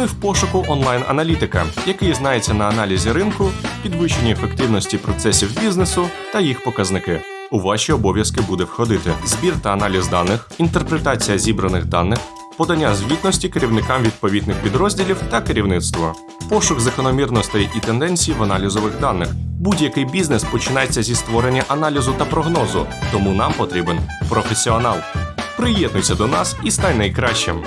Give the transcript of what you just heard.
Ми в пошуку онлайн-аналітика, який знається на аналізі ринку, підвищенні ефективності процесів бізнесу та їх показники. У ваші обов'язки буде входити збір та аналіз даних, інтерпретація зібраних даних, подання звітності керівникам відповідних підрозділів та керівництво, пошук закономірностей і тенденцій в аналізових даних. Будь-який бізнес починається зі створення аналізу та прогнозу, тому нам потрібен професіонал. Приєднуйся до нас і стань найкращим.